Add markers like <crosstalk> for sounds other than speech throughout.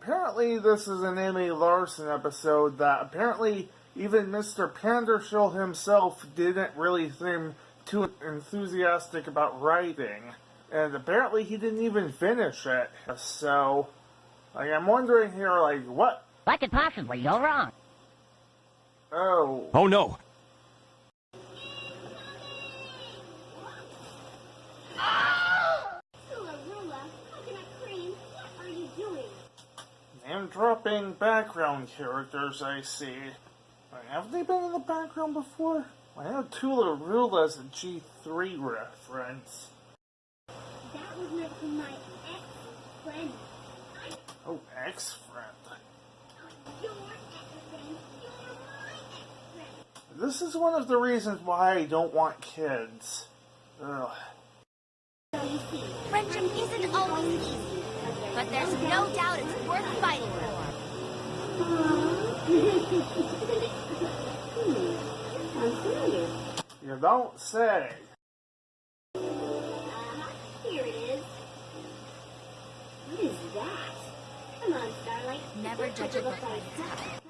apparently this is an M.A. Larson episode that apparently even Mr. Pandershill himself didn't really seem too enthusiastic about writing. And apparently he didn't even finish it. So, like, I'm wondering here, like, what? What could possibly go wrong? Oh. Oh no! Dropping background characters I see. Have they been in the background before? I know Tula as a G3 reference. That was meant for my ex-friend. Oh, ex-friend. Your ex-friend. You're ex-friend. This is one of the reasons why I don't want kids. Ugh. So Friendship isn't always easy, but there's no doubt it's worth fighting for. I'm <laughs> familiar. You don't say. Uh-huh, here it is. What is that? Come on, Starlight. Never judge a book by its cover.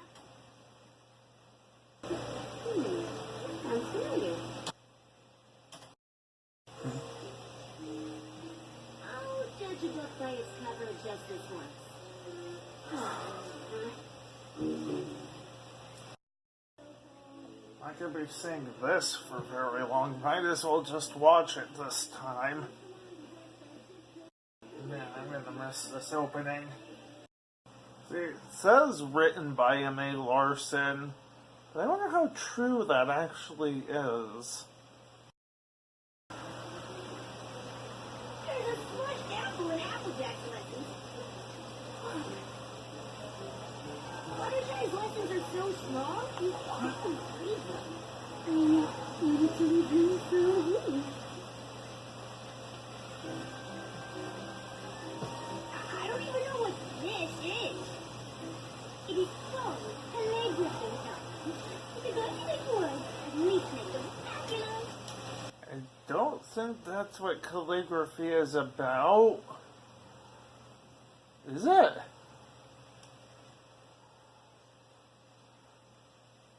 Book its cover just this once. I could be seeing this for very long. Might as well just watch it this time. Man, I'm gonna miss this opening. See, it says written by M.A. Larson, but I wonder how true that actually is. There's a smushed apple in Applejack's lessons. Fluttershy's lessons are so small, you can't read them. I mean, maybe to read them for a week. I don't even know what this is. It is called calligraphy time. If you got anything for us, at least make them fabulous. I don't think that's what calligraphy is about. Is it?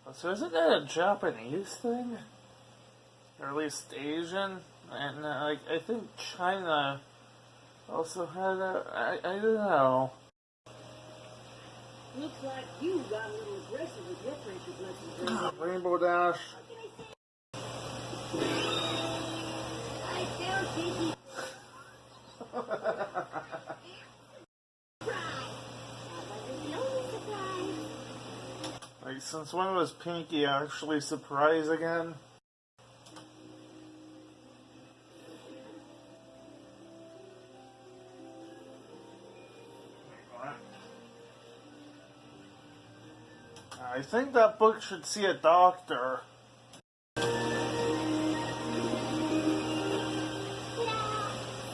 Oh, so isn't that a Japanese thing? Or at least Asian? And uh, like I think China also had a I, I don't know. Looks like you got a little aggressive with your friendship lessons. Rainbow. Rainbow Dash. <laughs> Like since when was Pinkie actually surprise again? I think that book should see a doctor. Now,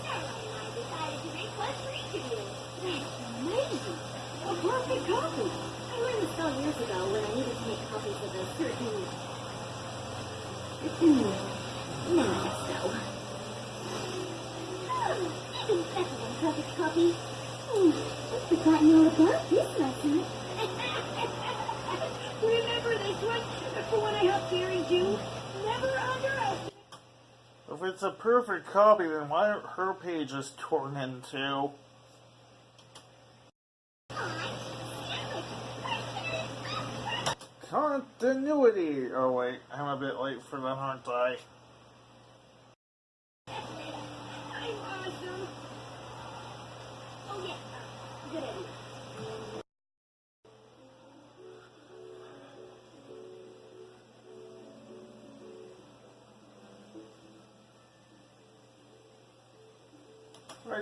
Sarah and I decided to make one for each of you. That's amazing! A perfect copy! I learned for when I helped Gary June? Never underestimate. If it's a perfect copy, then why aren't her pages torn in two? Continuity! Oh wait, I'm a bit late for them, aren't I?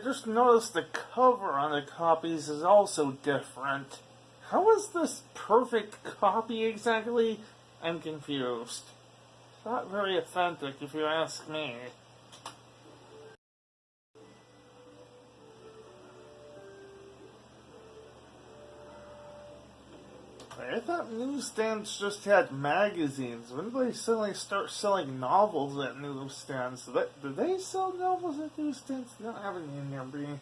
Just noticed the cover on the copies is also different. How is this perfect copy exactly? I'm confused. Not very authentic, if you ask me. I thought newsstands just had magazines. When did they suddenly start selling novels at newsstands? Did they, sell novels at newsstands? They don't have any in there.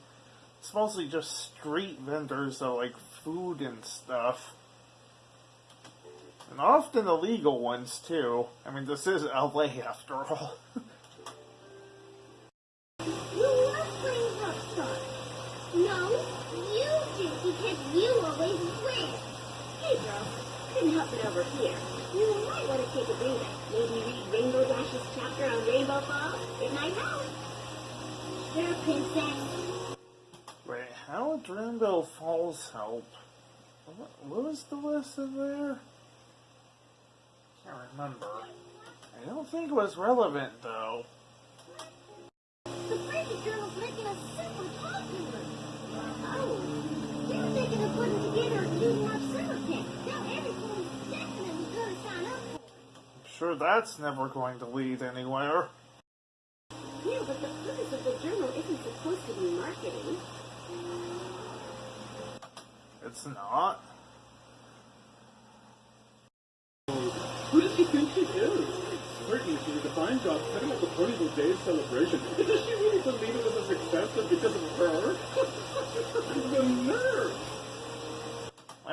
It's mostly just street vendors of like food and stuff. And often illegal ones too. I mean, this is LA after all. <laughs> You love playing rockstar. No, you do because you always win. Hey, girl. Couldn't help it over here. You might want to take a breather. Maybe read Rainbow Dash's chapter on Rainbow Falls. It might help. Sure, princess. Wait, how would Rainbow Falls help? What, what was the lesson there? Can't remember. I don't think it was relevant though. The Frankie Journal's making us super popular. Oh, you're thinking of putting together a student life summer camp. Now everyone's definitely gonna sign up for it. I'm sure that's never going to lead anywhere. Yeah, but the purpose of the journal isn't supposed to be marketing. It's not. Who does she think she is? Certainly she did a fine job setting up the Ponyville Day celebration. But does she really believe it was a success just because of her? the nerve!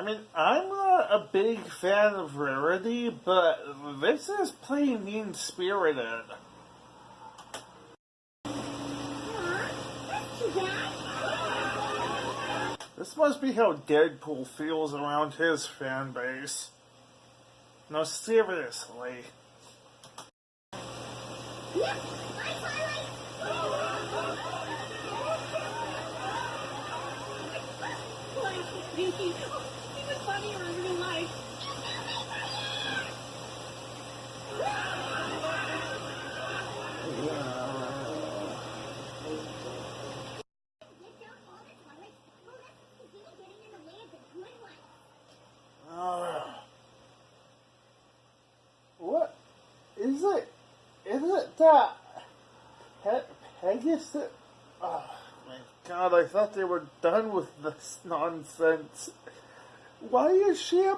I mean, I'm not a big fan of Rarity, but this is plain mean spirited. This must be how Deadpool feels around his fan base. No, seriously. <laughs> what is it? Is it that Pe- Pegasus? Oh my god! I thought they were done with this nonsense. Why is she a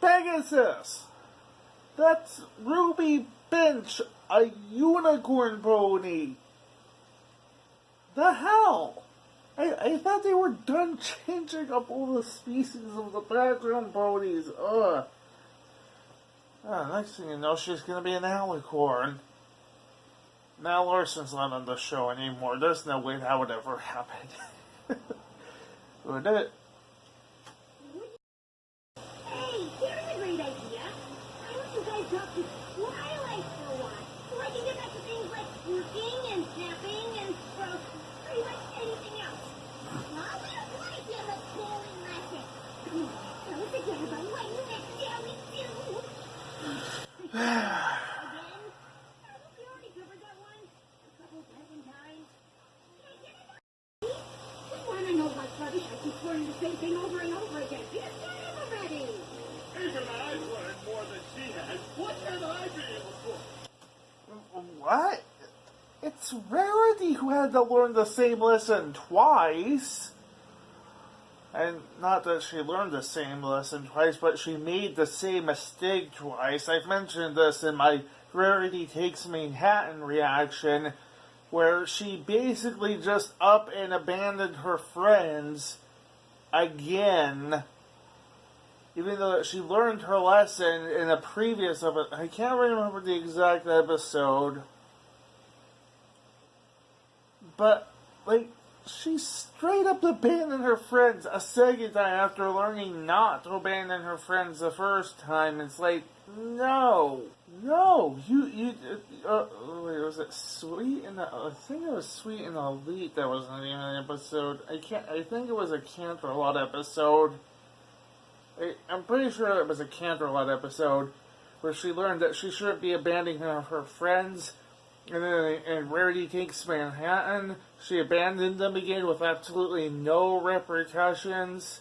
Pegasus? That's Ruby Pinch, a unicorn pony. The hell? I, I thought they were done changing up all the species of the background ponies. Ugh. Ah, next thing you know, she's gonna be an alicorn. Now Larson's not on the show anymore. There's no way that would ever happen. <laughs> would it? Hey, here's a great idea. Why don't you guys talk to Twilight for a while? So I can get back to things like working and napping and, well, pretty much anything else. Well, we don't want to give a boring lesson. Come on, tell us again about what you next shall we do? Again? I think we already covered that one a couple dozen times. Can I get it? We want to know what's rubbish. I keep learning the same thing over and over again. Get it already. Even I've learned more than she has. What can I be able for? What? It's Rarity who had to learn the same lesson twice. And not that she learned the same lesson twice, but she made the same mistake twice. I've mentioned this in my Rarity Takes Manhattan reaction, where she basically just up and abandoned her friends again. Even though she learned her lesson in a previous episode, I can't remember the exact episode. But, like, she straight up abandoned her friends a second time after learning not to abandon her friends the first time. It's like, no, no, you, you, uh, wait, was it Sweet and the, I think it was Sweet and Elite that was of the episode. I can't, I think it was a Canterlot episode. I, I'm pretty sure it was a Canterlot episode where she learned that she shouldn't be abandoning her, her friends. And then in Rarity Takes Manhattan, she abandoned them again with absolutely no repercussions.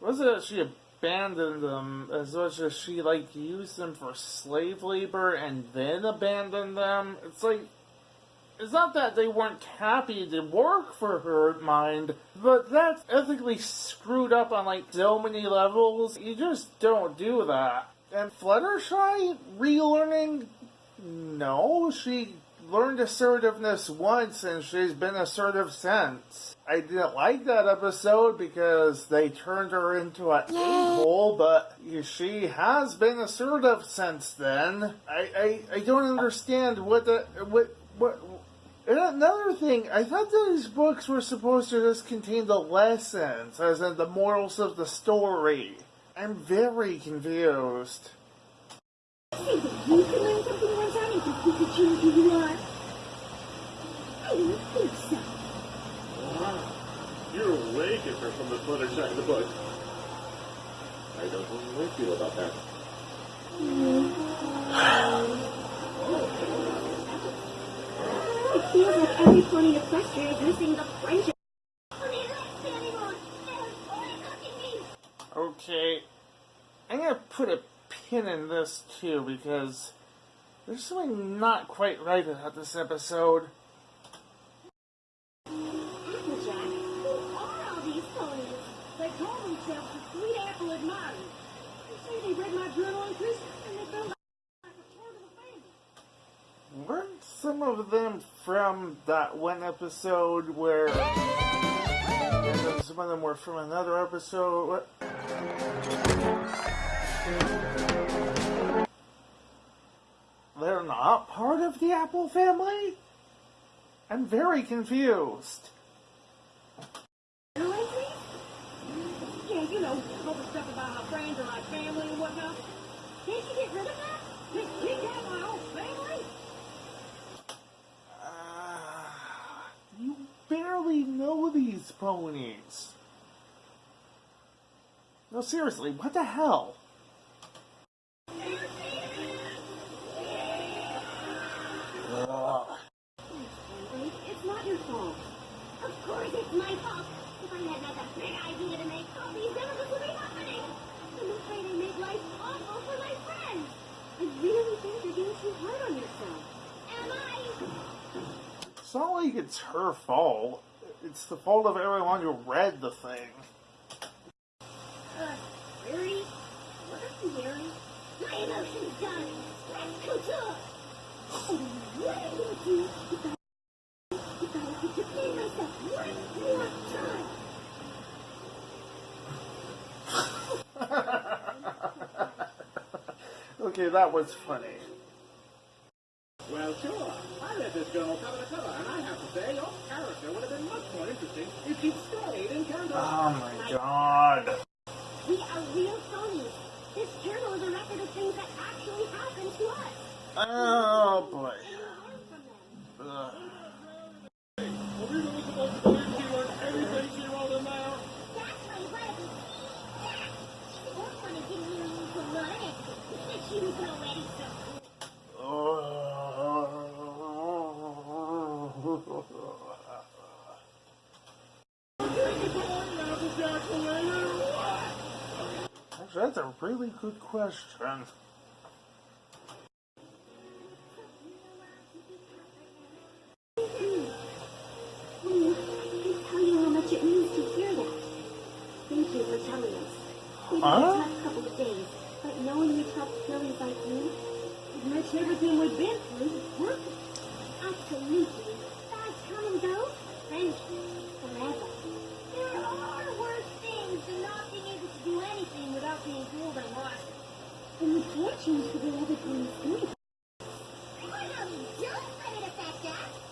Was it she abandoned them as much as she, like, used them for slave labor and then abandoned them? It's like, it's not that they weren't happy to work for her, mind, but that's ethically screwed up on, like, so many levels. You just don't do that. And Fluttershy relearning no, she learned assertiveness once and she's been assertive since. I didn't like that episode because they turned her into an a-hole, but she has been assertive since then. I, I, I don't understand what the what what. And another thing, I thought these books were supposed to just contain the lessons, as in the morals of the story. I'm very confused. <laughs> Say that you can learn something one time and think you could who you are. I don't think so. Wow. You're way different from the other side of the book. I don't know how I feel about that. It feels like every pony Equestria is missing the friendship. What is that, Sandy me? Okay, I'm gonna put a pin in this too because there's something not quite right about this episode. Weren't some of them from that one episode where. Some of them were from another episode. What? Not part of the Apple family? I'm very confused. Yeah, you know, all the stuff about my friends and my family and whatnot. Can't you get rid of that? Just kick out my whole family? Uh, you barely know these ponies. No, seriously, what the hell? Ugh. Henry. It's not your fault. Of course it's my fault. If I had not the big idea to make all these episodes would be happening. I'm afraid I made life awful for my friends. I really think you're being too hard on yourself. Am I? It's not like it's her fault. It's the fault of everyone who read the thing. Uh, Harry? What you, Harry? My emotions done. Let's couture. Oh, what you doing? You gotta, you gotta get to be myself one more time. <laughs> Okay, that was funny. Well, sure. I read this journal cover to cover, and I have to say, your character would have been much more interesting if you'd stayed in Canada. Oh my god. We are real ponies. This journal is a record of things that actually happened to us. Oh boy. And we learn from them. Ugh. Are we really supposed to believe she learned everything she wrote in there? That's why you wanted to see that. She didn't want to give you to learn it. But she was already so Actually, that's a really good question. Please, I can't tell you how much it means to hear that. Thank you for telling us. We've had Huh? couple days, but knowing you helped sillies like you, It makes everything we've been through worth it. absolutely. Fads come and go. Friendships forever. There are worse for not being able to do anything without being ruled or watched. And the fortunes for the other everything is. I want to know you don't let it affect us!